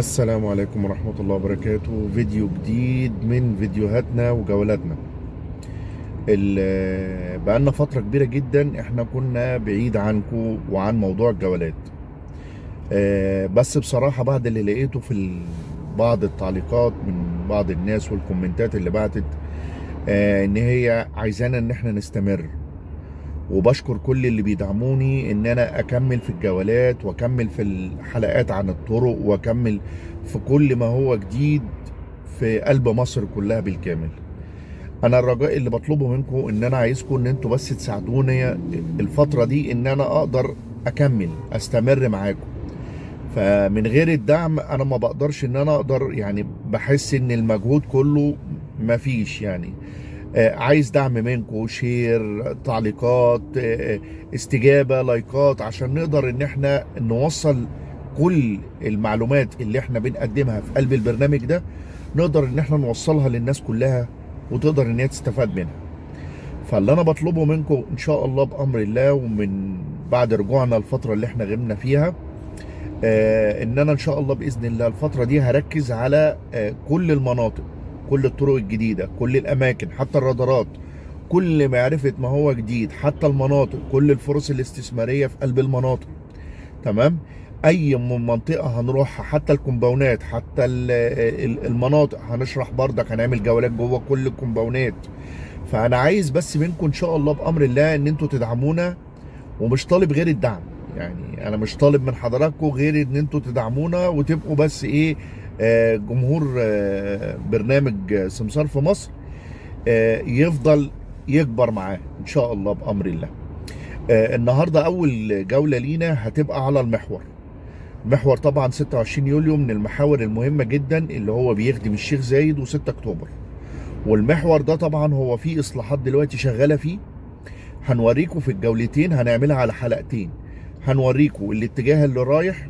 السلام عليكم ورحمة الله وبركاته. فيديو جديد من فيديوهاتنا وجولاتنا. ال- بقالنا فترة كبيرة جدا إحنا كنا بعيد عنكم وعن موضوع الجولات. آه، بس بصراحة بعد اللي لقيته في بعض التعليقات من بعض الناس والكومنتات اللي بعتت آه، إن هي عايزانا إن إحنا نستمر. وبشكر كل اللي بيدعموني إن أنا أكمل في الجولات وأكمل في الحلقات عن الطرق وأكمل في كل ما هو جديد في قلب مصر كلها بالكامل. أنا الرجاء اللي بطلبه منكم إن أنا عايزكم إن أنتوا بس تساعدوني الفترة دي إن أنا أقدر أكمل أستمر معاكم. فمن غير الدعم أنا ما بقدرش إن أنا أقدر يعني بحس إن المجهود كله مفيش يعني. عايز دعم منكم share تعليقات آه، آه، استجابة لايكات عشان نقدر إن إحنا نوصل كل المعلومات اللي إحنا بنقدمها في قلب البرنامج ده نقدر إن إحنا نوصلها للناس كلها وتقدر إن هي تستفاد منها. فاللي أنا بطلبه منكم إن شاء الله بأمر الله ومن بعد رجوعنا الفترة اللي إحنا غبنا فيها آه، إن أنا إن شاء الله بإذن الله الفترة دي هركز على آه، كل المناطق. كل الطرق الجديدة كل الأماكن حتى الرادارات. كل معرفه ما هو جديد حتى المناطق كل الفرص الاستثمارية في قلب المناطق. تمام؟ أي م- منطقة هنروحها حتى الكومباوندات حتى ال- ال- المناطق هنشرح بردك هنعمل جولات جوه كل الكومباوندات. فأنا عايز بس منكم إن شاء الله بأمر الله إن أنتوا تدعمونا ومش طالب غير الدعم. يعني أنا مش طالب من حضراتكم غير إن أنتوا تدعمونا وتبقوا بس إيه جمهور آه، برنامج آه، سمسار في مصر آه، يفضل يكبر معاه إن شاء الله بأمر الله. آه، النهارده أول جولة لينا هتبقى على المحور. محور طبعا 26 يوليو من المحاور المهمة جدا اللي هو بيخدم الشيخ زايد و6 أكتوبر. والمحور ده طبعا هو فيه إصلاحات دلوقتي شغالة فيه. هنوريكم في الجولتين هنعملها على حلقتين. هنوريكم الاتجاه اللي رايح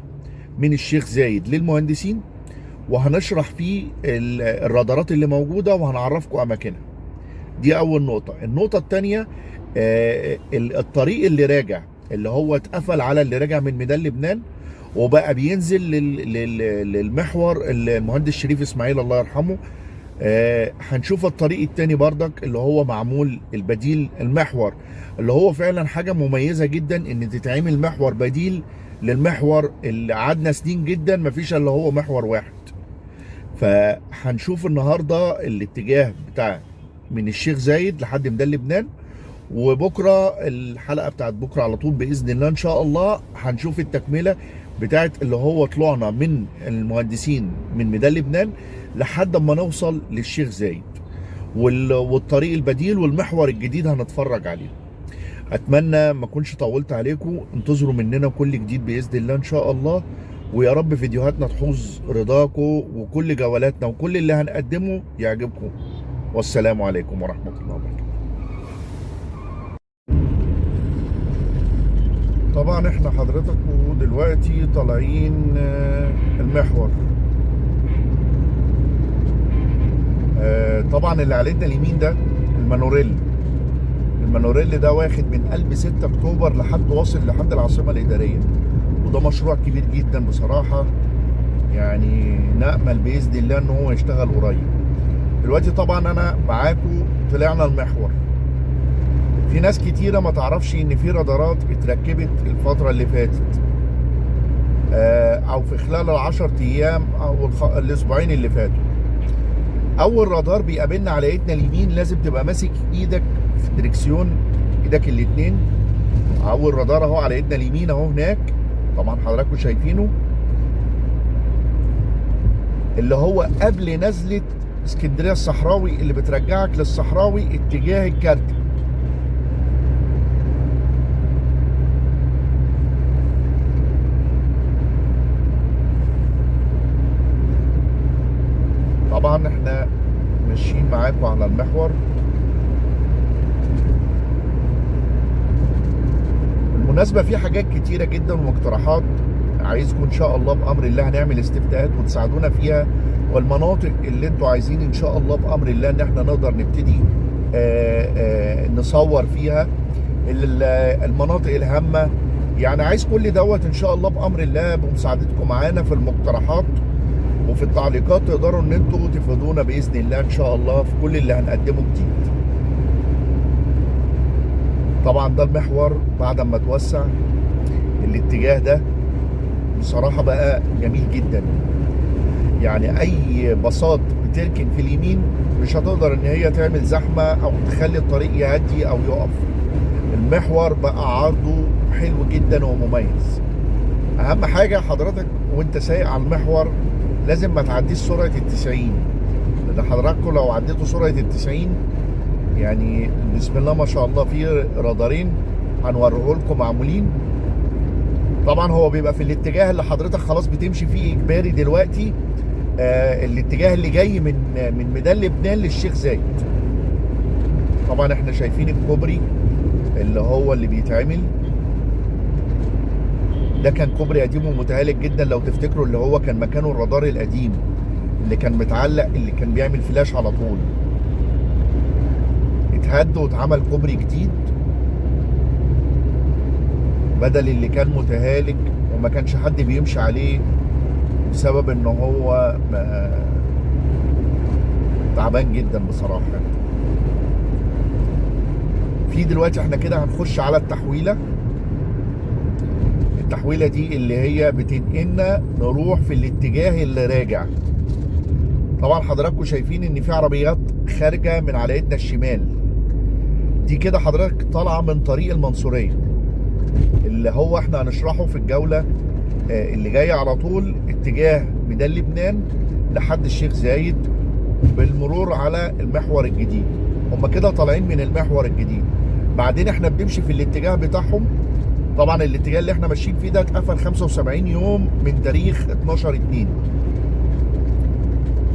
من الشيخ زايد للمهندسين وهنشرح فيه ال- الرادارات اللي موجودة وهنعرفكم أماكنها. دي أول نقطة. النقطة التانية آه، ال- الطريق اللي راجع اللي هو اتقفل على اللي راجع من ميدان لبنان وبقى بينزل لل- لل- للمحور المهندس شريف إسماعيل الله يرحمه. آه، هنشوف الطريق التاني بردك اللي هو معمول البديل المحور. اللي هو فعلا حاجة مميزة جدا إن تتعمل محور بديل للمحور اللي قعدنا سنين جدا مفيش إلا هو محور واحد. فهنشوف النهاردة الاتجاه بتاع من الشيخ زايد لحد ميدان لبنان وبكرة الحلقة بتاعت بكرة على طول بإذن الله إن شاء الله هنشوف التكملة بتاعت اللي هو طلعنا من المهندسين من ميدان لبنان لحد ما نوصل للشيخ زايد. وال- والطريق البديل والمحور الجديد هنتفرج عليه. أتمنى ما أكونش طولت عليكم انتظروا مننا كل جديد بإذن الله إن شاء الله. ويا رب فيديوهاتنا تحوز رضاكم وكل جولاتنا وكل اللي هنقدمه يعجبكم والسلام عليكم ورحمة الله وبركاته. طبعا إحنا حضرتكم دلوقتي طالعين آه، المحور. آه، طبعا اللي على ايدنا اليمين ده المونوريل. المونوريل ده واخد من قلب 6 أكتوبر لحد واصل لحد العاصمة الإدارية. وده مشروع كبير جدا بصراحة. يعني نأمل بإذن الله إن هو يشتغل قريب. دلوقتي طبعا أنا معاكم طلعنا المحور. في ناس كتيرة ما تعرفش إن في رادارات اتركبت الفترة اللي فاتت. آه، أو في خلال العشر أيام أو الأسبوعين اللي فاتوا. أول رادار بيقابلنا على إيدنا اليمين لازم تبقى ماسك إيدك في الدركسيون إيدك الاتنين. أول رادار أهو على إيدنا اليمين أهو هناك. طبعا حضراتكم شايفينه اللي هو قبل نزلة اسكندرية الصحراوي اللي بترجعك للصحراوي اتجاه الكارتة طبعا إحنا ماشيين معاكم على المحور. بالمناسبة في حاجات كتيرة جدا ومقترحات عايزكم إن شاء الله بأمر الله هنعمل استفتاءات وتساعدونا فيها والمناطق اللي أنتوا عايزين إن شاء الله بأمر الله إن إحنا نقدر نبتدي آه، آه، نصور فيها. ال- المناطق الهامة يعني عايز كل دوت إن شاء الله بأمر الله بمساعدتكم معانا في المقترحات وفي التعليقات تقدروا إن أنتوا تفيدونا بإذن الله إن شاء الله في كل اللي هنقدمه جديد. طبعا ده المحور بعد ما توسع الاتجاه ده. بصراحة بقى جميل جدا. يعني أي باصات بتركن في اليمين مش هتقدر إن هي تعمل زحمة أو تخلي الطريق يهدي أو يقف. المحور بقى عرضه حلو جدا ومميز. أهم حاجة حضرتك وأنت سايق على المحور لازم ما تعديش سرعة التسعين. لأن حضراتكم لو عديتوا سرعة التسعين يعني بسم الله ما شاء الله في رادارين هنوريه لكم معمولين. طبعا هو بيبقى في الاتجاه اللي حضرتك خلاص بتمشي فيه إجباري دلوقتي آه الاتجاه اللي جاي من من ميدان لبنان للشيخ زايد. طبعا إحنا شايفين الكوبري اللي هو اللي بيتعمل. ده كان كوبري قديم ومتهالك جدا لو تفتكروا اللي هو كان مكانه الرادار القديم اللي كان متعلق اللي كان بيعمل فلاش على طول. اتهد واتعمل كوبري جديد بدل اللي كان متهالك وما كانش حد بيمشي عليه بسبب إن هو تعبان جدا بصراحة. في دلوقتي إحنا كده هنخش على التحويلة. التحويلة دي اللي هي بتنقلنا نروح في الاتجاه اللي راجع. طبعا حضراتكم شايفين إن في عربيات خارجة من على ايدنا الشمال. دي كده حضرتك طالعة من طريق المنصورية. اللي هو إحنا هنشرحه في الجولة اللي جاية على طول اتجاه ميدان لبنان لحد الشيخ زايد بالمرور على المحور الجديد. هم كده طالعين من المحور الجديد. بعدين إحنا بنمشي في الاتجاه بتاعهم. طبعا الاتجاه اللي إحنا ماشيين فيه ده اتقفل 75 يوم من تاريخ 12 2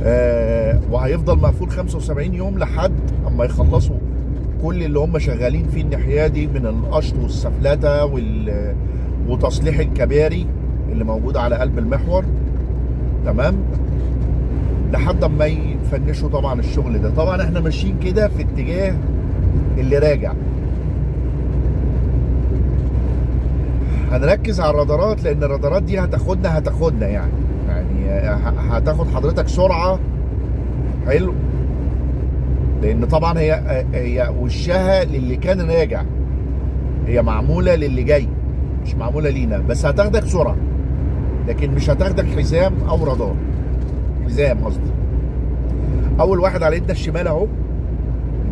آه وهيفضل مقفول 75 يوم لحد أما يخلصوا كل اللي هم شغالين فيه الناحية دي من القشط والسفلتة وال وتصليح الكباري اللي موجوده على قلب المحور. تمام؟ لحد اما يفنشوا طبعا الشغل ده. طبعا إحنا ماشيين كده في اتجاه اللي راجع. هنركز على الرادارات لأن الرادارات دي هتاخدنا هتاخدنا يعني. يعني هتاخد حضرتك سرعة. حلو؟ لأن طبعا هي هي وشها للي كان راجع. هي معمولة للي جاي مش معمولة لينا. بس هتاخدك سرعه لكن مش هتاخدك حزام أو رادار. حزام قصدي. أول واحد على ايدنا الشمال أهو.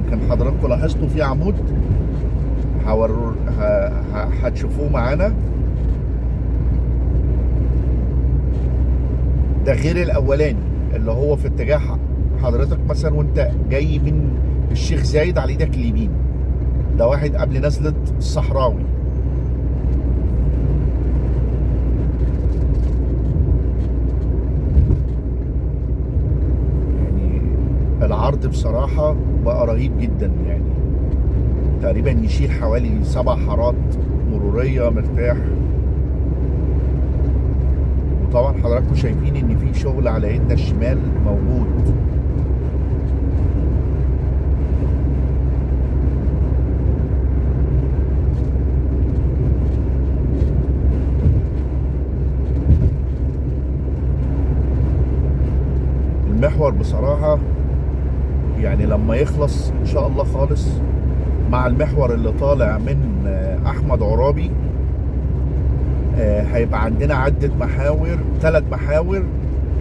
يمكن حضراتكم لاحظتوا في عمود. هورور هتشوفوه معانا. ده غير الأولاني اللي هو في اتجاه حضرتك مثلا وأنت جاي من الشيخ زايد على إيدك اليمين. ده واحد قبل نزلة الصحراوي. يعني العرض بصراحة بقى رهيب جدا يعني. تقريبا يشيل حوالي سبع حارات مرورية مرتاح. وطبعا حضراتكم شايفين إن في شغل على ايدنا الشمال موجود. المحور بصراحة يعني لما يخلص إن شاء الله خالص مع المحور اللي طالع من أحمد عرابي هيبقى عندنا عدة محاور ثلاث محاور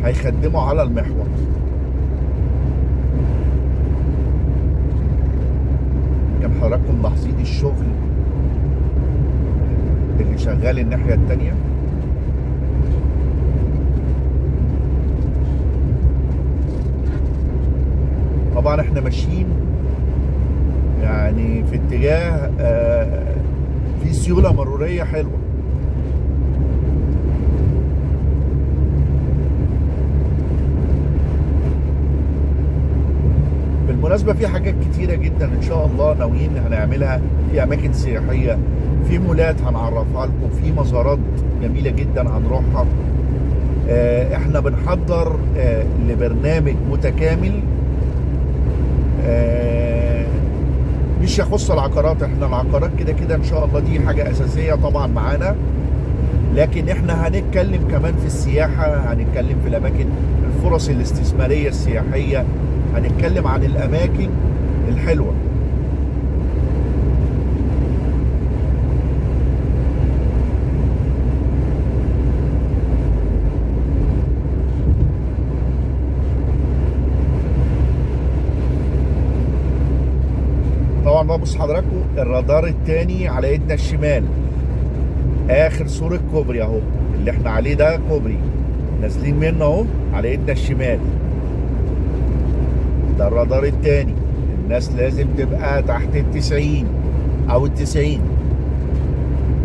هيخدموا على المحور. كان حضراتكم ملاحظين الشغل اللي شغال الناحية التانية طبعا إحنا ماشيين يعني في اتجاه آه في سيولة مرورية حلوة. بالمناسبة في حاجات كتيرة جدا إن شاء الله ناويين هنعملها. في أماكن سياحية في مولات هنعرفها لكم في مزارات جميلة جدا هنروحها. آه إحنا بنحضر آه لبرنامج متكامل مش يخص العقارات إحنا العقارات كده كده إن شاء الله دي حاجة أساسية طبعا معانا. لكن إحنا هنتكلم كمان في السياحة هنتكلم في الأماكن الفرص الاستثمارية السياحية هنتكلم عن الأماكن الحلوة طبعا بقى بص حضراتكم الرادار التاني على ايدنا الشمال. آخر سور الكوبري أهو اللي إحنا عليه ده كوبري. نازلين منه أهو على ايدنا الشمال. ده الرادار التاني. الناس لازم تبقى تحت التسعين أو التسعين.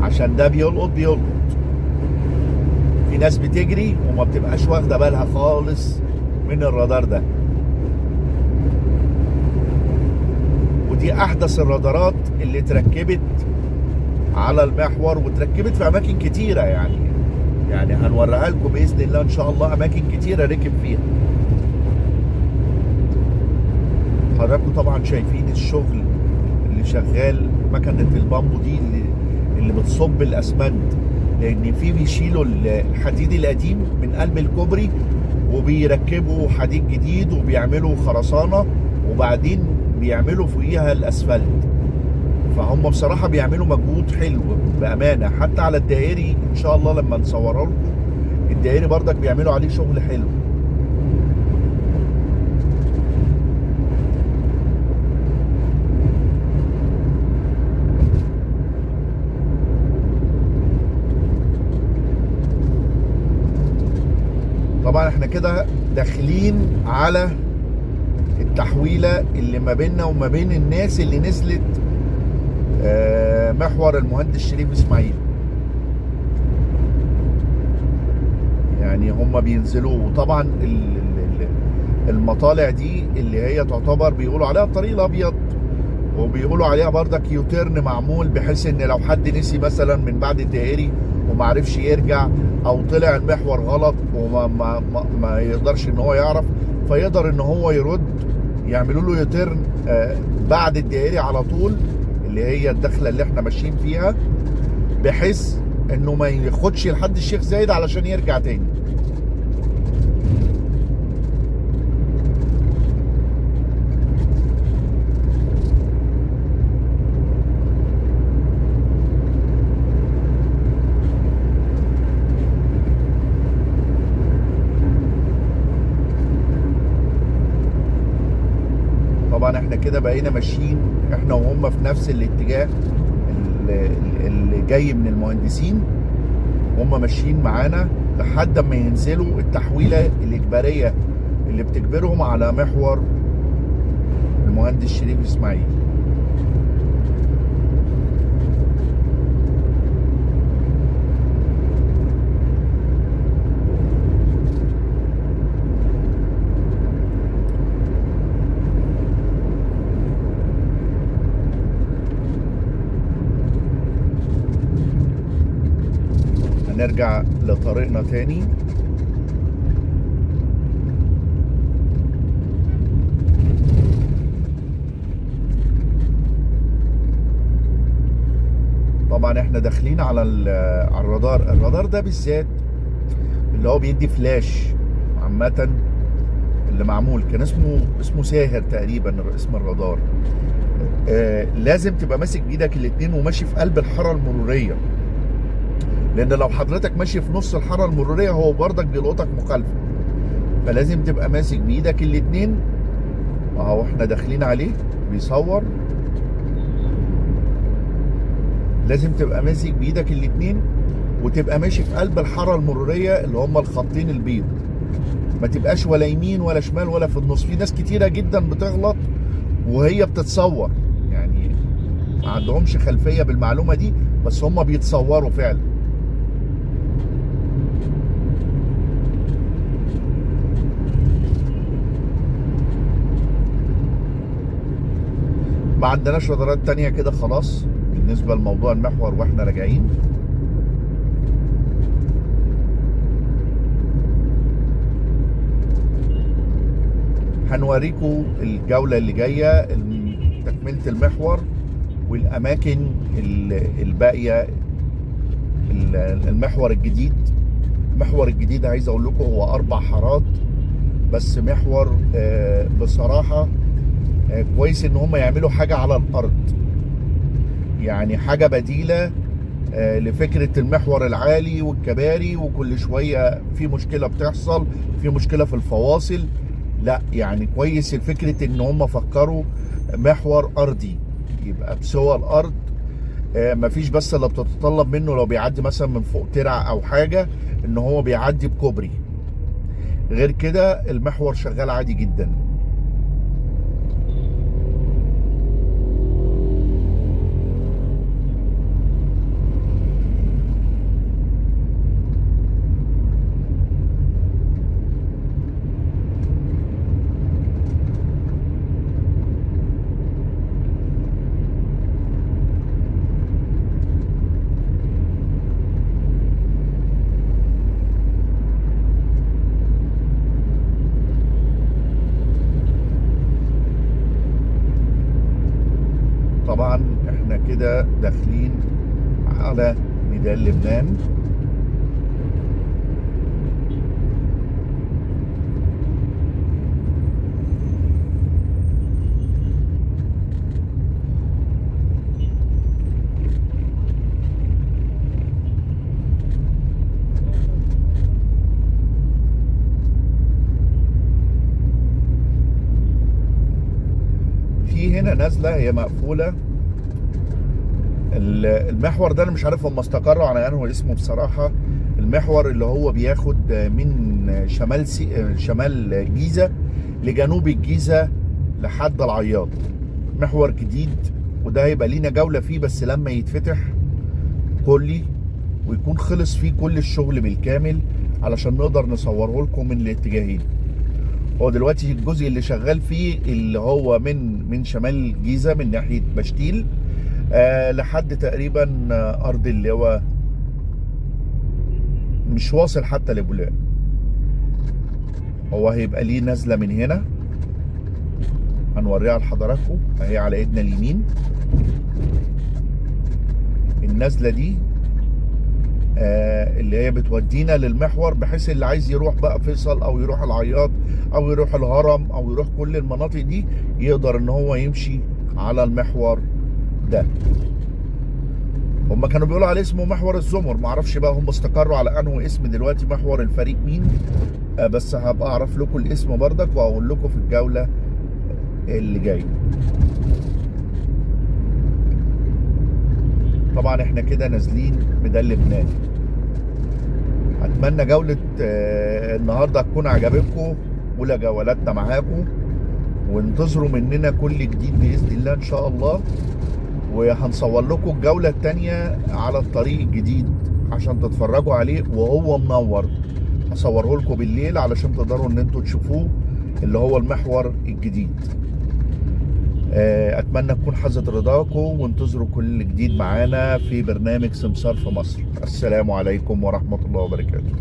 عشان ده بيلقط بيلقط. في ناس بتجري وما بتبقاش واخدة بالها خالص من الرادار ده. ودي أحدث الرادارات اللي اتركبت على المحور واتركبت في أماكن كتيرة يعني. يعني هنوريها لكم بإذن الله إن شاء الله أماكن كتيرة ركب فيها. حضراتكم طبعا شايفين الشغل اللي شغال مكنة البامبو دي اللي اللي بتصب الأسمنت. لأن في بيشيلوا الحديد القديم من قلب الكوبري وبيركبوا حديد جديد وبيعملوا خرسانة. وبعدين بيعملوا فوقيها الأسفلت. فهم بصراحة بيعملوا مجهود حلو بأمانة. حتى على الدائري إن شاء الله لما نصوره لكم الدائري برضك بيعملوا عليه شغل حلو. طبعا إحنا كده داخلين على التحويلة اللي ما بيننا وما بين الناس اللي نزلت آه، محور المهندس شريف إسماعيل. يعني هم بينزلوا وطبعا ال- ال- ال- المطالع دي اللي هي تعتبر بيقولوا عليها الطريق الأبيض وبيقولوا عليها بردك يوتيرن معمول بحيث إن لو حد نسي مثلا من بعد الدائري وما عرفش يرجع أو طلع المحور غلط وما ما ما, ما يقدرش إن هو يعرف فيقدر إن هو يرد يعملوا له يوتيرن آه، بعد الدائري على طول اللي هي الدخلة اللي إحنا ماشيين فيها بحيث إنه ما ياخدش لحد الشيخ زايد علشان يرجع تاني طبعا إحنا كده بقينا ماشيين إحنا وهم في نفس الاتجاه اللي, جاي من المهندسين. هم ماشيين معانا لحد ما ينزلوا التحويلة الإجبارية اللي بتجبرهم على محور المهندس شريف إسماعيل. هنرجع لطريقنا تاني. طبعا إحنا داخلين على على الرادار. الرادار ده بالذات اللي هو بيدي فلاش عامة اللي معمول. كان اسمه اسمه ساهر تقريبا اسم الرادار. آه لازم تبقى ماسك بإيدك الاتنين وماشي في قلب الحارة المرورية. لأن لو حضرتك ماشي في نص الحارة المرورية هو برضك بيلقطك مخالفة. فلازم تبقى ماسك بإيدك الاتنين. أهو إحنا داخلين عليه. بيصور. لازم تبقى ماسك بإيدك الاتنين وتبقى ماشي في قلب الحارة المرورية اللي هم الخطين البيض. ما تبقاش ولا يمين ولا شمال ولا في النص. في ناس كتيرة جدا بتغلط وهي بتتصور. يعني ما عندهمش خلفية بالمعلومة دي بس هم بيتصوروا فعلا. ما عندناش رادارات تانية كده خلاص بالنسبة لموضوع المحور وإحنا راجعين. هنوريكم الجولة اللي جاية تكملة المحور والأماكن ال- الباقية ال- المحور الجديد. المحور الجديد عايز أقول لكم هو أربع حارات بس محور آه، بصراحة آه، كويس إن هم يعملوا حاجة على الأرض. يعني حاجة بديلة آه، لفكرة المحور العالي والكباري وكل شوية في مشكلة بتحصل في مشكلة في الفواصل. لا يعني كويس الفكرة إن هم فكروا محور أرضي يبقى بسوى الأرض. آه، مفيش بس اللي بتتطلب منه لو بيعدي مثلا من فوق ترع أو حاجة إن هو بيعدي بكوبري. غير كده المحور شغال عادي جدا. كده داخلين على ميدان لبنان. هنا نازله هي مقفولة. المحور ده أنا مش عارف هم استقروا على انه اسمه بصراحة. المحور اللي هو بياخد من شمال سي... شمال جيزة لجنوب الجيزة لحد العياط. محور جديد وده هيبقى لينا جولة فيه بس لما يتفتح كلي ويكون خلص فيه كل الشغل بالكامل علشان نقدر نصوره لكم من الاتجاهين. هو دلوقتي الجزء اللي شغال فيه اللي هو من من شمال الجيزه من ناحية بشتيل لحد تقريبا آه، ارض اللواء مش واصل حتى لبولاق. هو هيبقى ليه نازلة من هنا. هنوريها لحضراتكم. اهي على إيدنا اليمين. النازلة دي آه، اللي هي بتودينا للمحور بحيث اللي عايز يروح بقى فيصل أو يروح العياط أو يروح الهرم أو يروح كل المناطق دي يقدر إن هو يمشي على المحور. ده. هم كانوا بيقولوا عليه اسمه محور الزمر. معرفش بقى هم استقروا على انه اسم دلوقتي محور الفريق مين. آه، بس هبقى اعرف لكم الاسم بردك واقول لكم في الجولة اللي جاية. طبعا إحنا كده نازلين ميدان لبنان. اتمنى جولة آه، النهاردة تكون عجبتكم اولى جولاتنا معاكم. وانتظروا مننا كل جديد بإذن الله إن شاء الله. وهنصور لكم الجولة التانية على الطريق الجديد عشان تتفرجوا عليه وهو منور. هصوره لكم بالليل علشان تقدروا إن أنتوا تشوفوه اللي هو المحور الجديد. آه، أتمنى تكون حازت رضاكم وانتظروا كل جديد معانا في برنامج سمسار في مصر. السلام عليكم ورحمة الله وبركاته.